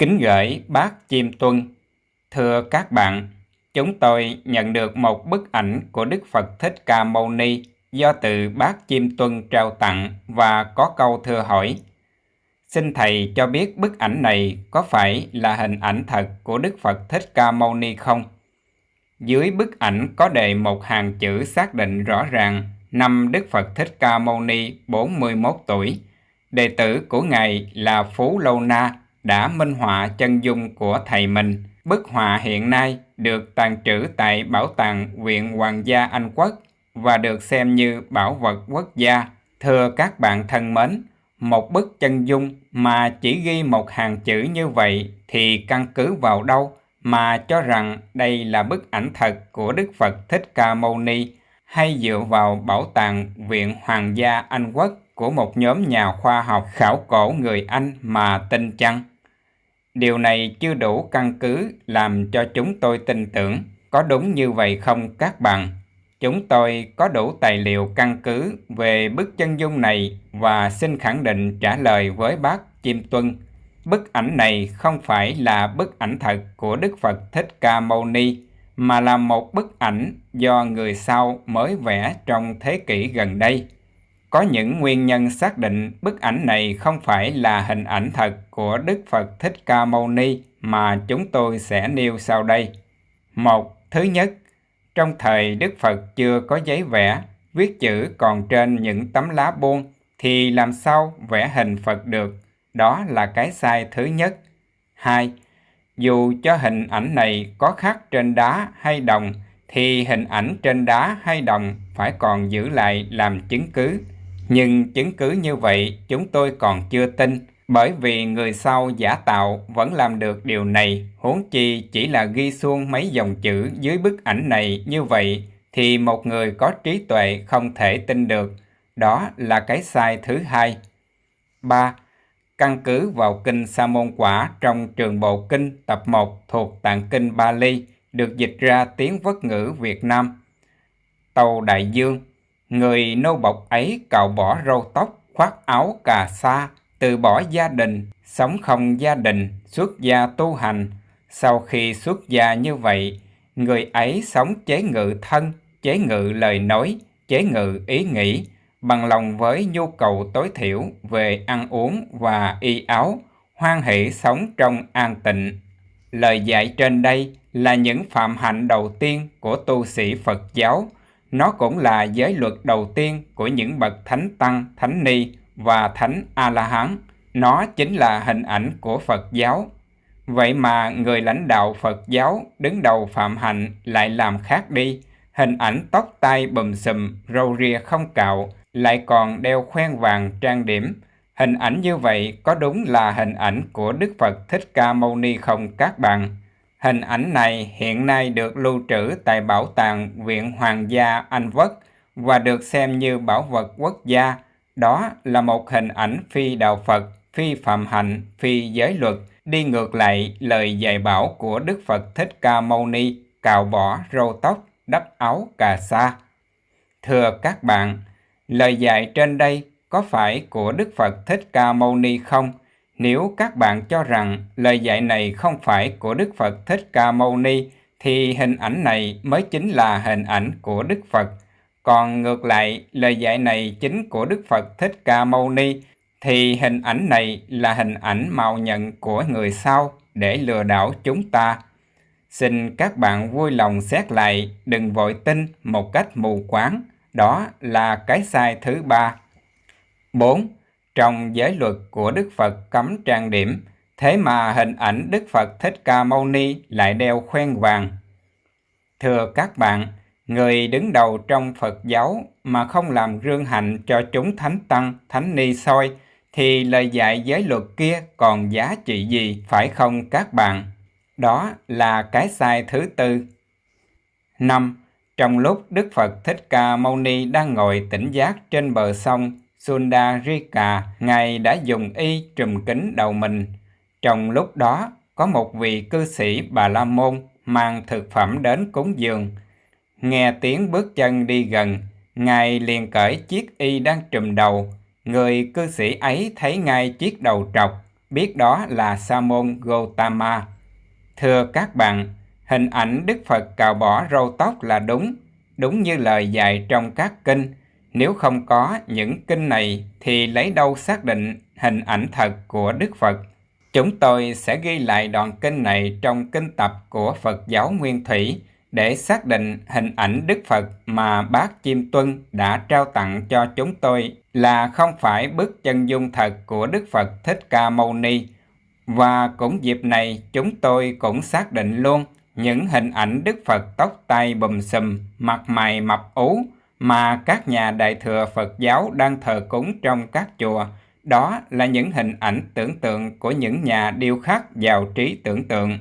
Kính gửi bác Chim Tuân. Thưa các bạn, chúng tôi nhận được một bức ảnh của Đức Phật Thích Ca Mâu Ni do từ bác Chim Tuân trao tặng và có câu thưa hỏi. Xin Thầy cho biết bức ảnh này có phải là hình ảnh thật của Đức Phật Thích Ca Mâu Ni không? Dưới bức ảnh có đề một hàng chữ xác định rõ ràng năm Đức Phật Thích Ca Mâu Ni 41 tuổi. Đệ tử của Ngài là Phú Lâu Na đã minh họa chân dung của thầy mình. Bức họa hiện nay được tàn trữ tại Bảo tàng Viện Hoàng gia Anh Quốc và được xem như bảo vật quốc gia. Thưa các bạn thân mến, một bức chân dung mà chỉ ghi một hàng chữ như vậy thì căn cứ vào đâu mà cho rằng đây là bức ảnh thật của Đức Phật Thích Ca Mâu Ni hay dựa vào bảo tàng Viện Hoàng gia Anh Quốc của một nhóm nhà khoa học khảo cổ người Anh mà tin chăng? Điều này chưa đủ căn cứ làm cho chúng tôi tin tưởng. Có đúng như vậy không các bạn? Chúng tôi có đủ tài liệu căn cứ về bức chân dung này và xin khẳng định trả lời với bác Chim Tuân. Bức ảnh này không phải là bức ảnh thật của Đức Phật Thích Ca Mâu Ni, mà là một bức ảnh do người sau mới vẽ trong thế kỷ gần đây. Có những nguyên nhân xác định bức ảnh này không phải là hình ảnh thật của Đức Phật Thích Ca Mâu Ni mà chúng tôi sẽ nêu sau đây. Một, thứ nhất, trong thời Đức Phật chưa có giấy vẽ, viết chữ còn trên những tấm lá buông thì làm sao vẽ hình Phật được? Đó là cái sai thứ nhất. Hai, dù cho hình ảnh này có khắc trên đá hay đồng thì hình ảnh trên đá hay đồng phải còn giữ lại làm chứng cứ. Nhưng chứng cứ như vậy chúng tôi còn chưa tin, bởi vì người sau giả tạo vẫn làm được điều này, huống chi chỉ là ghi xuông mấy dòng chữ dưới bức ảnh này như vậy, thì một người có trí tuệ không thể tin được. Đó là cái sai thứ hai. 3. Căn cứ vào kinh Sa môn quả trong trường bộ kinh tập 1 thuộc tạng kinh Bali được dịch ra tiếng vất ngữ Việt Nam. Tàu Đại Dương Người nô bộc ấy cạo bỏ râu tóc, khoác áo cà sa, từ bỏ gia đình, sống không gia đình, xuất gia tu hành. Sau khi xuất gia như vậy, người ấy sống chế ngự thân, chế ngự lời nói, chế ngự ý nghĩ, bằng lòng với nhu cầu tối thiểu về ăn uống và y áo, hoan hỷ sống trong an tịnh. Lời dạy trên đây là những phạm hạnh đầu tiên của tu sĩ Phật giáo, nó cũng là giới luật đầu tiên của những bậc thánh tăng, thánh ni và thánh A-la-hán. Nó chính là hình ảnh của Phật giáo. Vậy mà người lãnh đạo Phật giáo đứng đầu phạm hạnh lại làm khác đi. Hình ảnh tóc tai bùm xùm, râu ria không cạo, lại còn đeo khoen vàng trang điểm. Hình ảnh như vậy có đúng là hình ảnh của Đức Phật Thích Ca Mâu Ni không các bạn? Hình ảnh này hiện nay được lưu trữ tại Bảo tàng Viện Hoàng gia Anh Quốc và được xem như bảo vật quốc gia. Đó là một hình ảnh phi đạo Phật, phi phạm hạnh, phi giới luật, đi ngược lại lời dạy bảo của Đức Phật Thích Ca Mâu Ni, cạo bỏ râu tóc, đắp áo cà sa. Thưa các bạn, lời dạy trên đây có phải của Đức Phật Thích Ca Mâu Ni không? Nếu các bạn cho rằng lời dạy này không phải của Đức Phật Thích Ca Mâu Ni, thì hình ảnh này mới chính là hình ảnh của Đức Phật. Còn ngược lại, lời dạy này chính của Đức Phật Thích Ca Mâu Ni, thì hình ảnh này là hình ảnh mạo nhận của người sau để lừa đảo chúng ta. Xin các bạn vui lòng xét lại, đừng vội tin một cách mù quáng. Đó là cái sai thứ ba. 4 trong giới luật của Đức Phật cấm trang điểm, thế mà hình ảnh Đức Phật Thích Ca Mâu Ni lại đeo khoen vàng. Thưa các bạn, người đứng đầu trong Phật giáo mà không làm rương hạnh cho chúng thánh tăng, thánh ni soi, thì lời dạy giới luật kia còn giá trị gì phải không các bạn? Đó là cái sai thứ tư. 5. Trong lúc Đức Phật Thích Ca Mâu Ni đang ngồi tỉnh giác trên bờ sông Sundarika, Ngài đã dùng y trùm kính đầu mình. Trong lúc đó, có một vị cư sĩ Bà La Môn mang thực phẩm đến cúng dường. Nghe tiếng bước chân đi gần, Ngài liền cởi chiếc y đang trùm đầu. Người cư sĩ ấy thấy ngay chiếc đầu trọc, biết đó là Sa môn Gotama. Thưa các bạn, hình ảnh Đức Phật cạo bỏ râu tóc là đúng, đúng như lời dạy trong các kinh. Nếu không có những kinh này thì lấy đâu xác định hình ảnh thật của Đức Phật? Chúng tôi sẽ ghi lại đoạn kinh này trong kinh tập của Phật giáo Nguyên Thủy để xác định hình ảnh Đức Phật mà bác Chim Tuân đã trao tặng cho chúng tôi là không phải bức chân dung thật của Đức Phật Thích Ca Mâu Ni. Và cũng dịp này chúng tôi cũng xác định luôn những hình ảnh Đức Phật tóc tai bùm xùm, mặt mày mập ú mà các nhà đại thừa Phật giáo đang thờ cúng trong các chùa. Đó là những hình ảnh tưởng tượng của những nhà điêu khắc giàu trí tưởng tượng.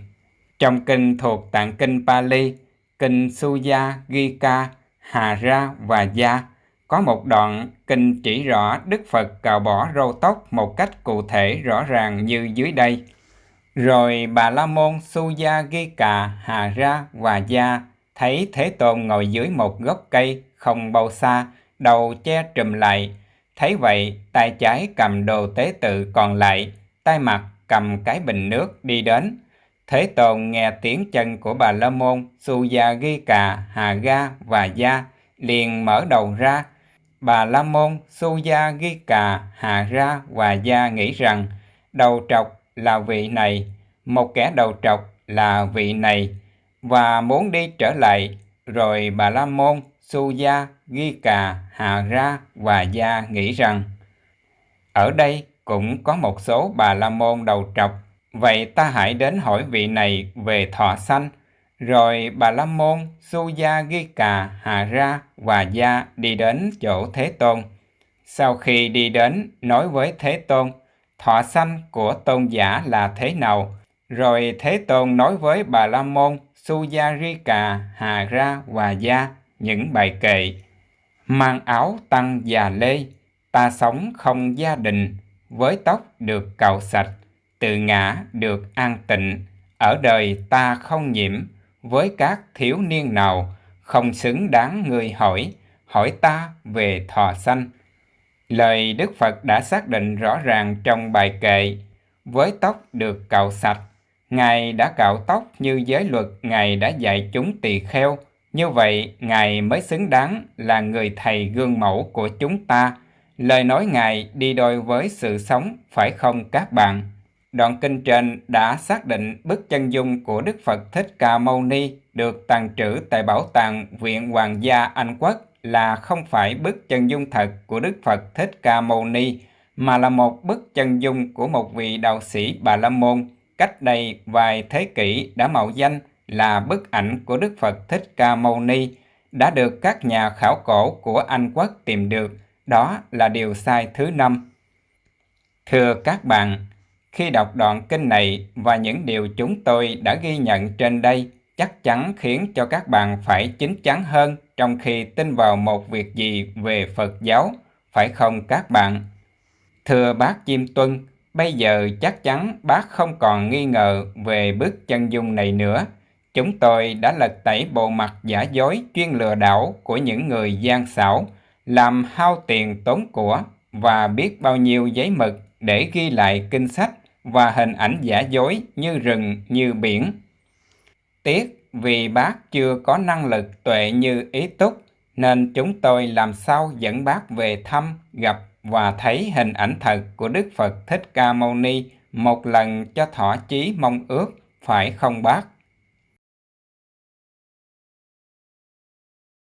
Trong kinh thuộc tạng kinh Pali, kinh Suya, Gika, Hà Ra và Gia có một đoạn kinh chỉ rõ Đức Phật cạo bỏ râu tóc một cách cụ thể rõ ràng như dưới đây. Rồi Bà La Môn Suya Gika, Hà Ra và Gia thấy Thế Tôn ngồi dưới một gốc cây không bao xa, đầu che trùm lại. Thấy vậy, tay trái cầm đồ tế tự còn lại, tay mặt cầm cái bình nước đi đến. Thế Tôn nghe tiếng chân của bà La Môn, Suya Cà, Hà Ga và Gia, liền mở đầu ra. Bà La Môn, Suya Cà, Hà Ra và Gia nghĩ rằng đầu trọc là vị này, một kẻ đầu trọc là vị này, và muốn đi trở lại, rồi bà La Môn, Suya, Gika, Hà Ra và Gia nghĩ rằng ở đây cũng có một số bà La Môn đầu trọc Vậy ta hãy đến hỏi vị này về thọ sanh. Rồi bà La Môn, Suya Gika, Hà Ra và Gia đi đến chỗ Thế Tôn. Sau khi đi đến, nói với Thế Tôn, thọ sanh của tôn giả là thế nào? Rồi Thế Tôn nói với bà La Môn, Suya Gika, Hà Ra và Gia những bài kệ. Mang áo tăng già lê, ta sống không gia đình, với tóc được cạo sạch tự ngã được an tịnh, ở đời ta không nhiễm, với các thiếu niên nào, không xứng đáng người hỏi, hỏi ta về thọ sanh. Lời Đức Phật đã xác định rõ ràng trong bài kệ, với tóc được cạo sạch, Ngài đã cạo tóc như giới luật Ngài đã dạy chúng tỳ kheo, như vậy Ngài mới xứng đáng là người thầy gương mẫu của chúng ta. Lời nói Ngài đi đôi với sự sống, phải không các bạn? Đoạn kinh trên đã xác định bức chân dung của Đức Phật Thích Ca Mâu Ni được tàng trữ tại Bảo tàng Viện Hoàng gia Anh Quốc là không phải bức chân dung thật của Đức Phật Thích Ca Mâu Ni, mà là một bức chân dung của một vị đạo sĩ Bà La Môn cách đây vài thế kỷ đã mạo danh là bức ảnh của Đức Phật Thích Ca Mâu Ni đã được các nhà khảo cổ của Anh Quốc tìm được. Đó là điều sai thứ năm. Thưa các bạn, khi đọc đoạn kinh này và những điều chúng tôi đã ghi nhận trên đây chắc chắn khiến cho các bạn phải chín chắn hơn trong khi tin vào một việc gì về Phật giáo, phải không các bạn? Thưa bác Chim Tuân, bây giờ chắc chắn bác không còn nghi ngờ về bức chân dung này nữa. Chúng tôi đã lật tẩy bộ mặt giả dối chuyên lừa đảo của những người gian xảo, làm hao tiền tốn của và biết bao nhiêu giấy mực để ghi lại kinh sách và hình ảnh giả dối như rừng như biển. Tiếc vì bác chưa có năng lực tuệ như ý túc nên chúng tôi làm sao dẫn bác về thăm, gặp và thấy hình ảnh thật của Đức Phật Thích Ca Mâu Ni một lần cho thỏa chí mong ước, phải không bác?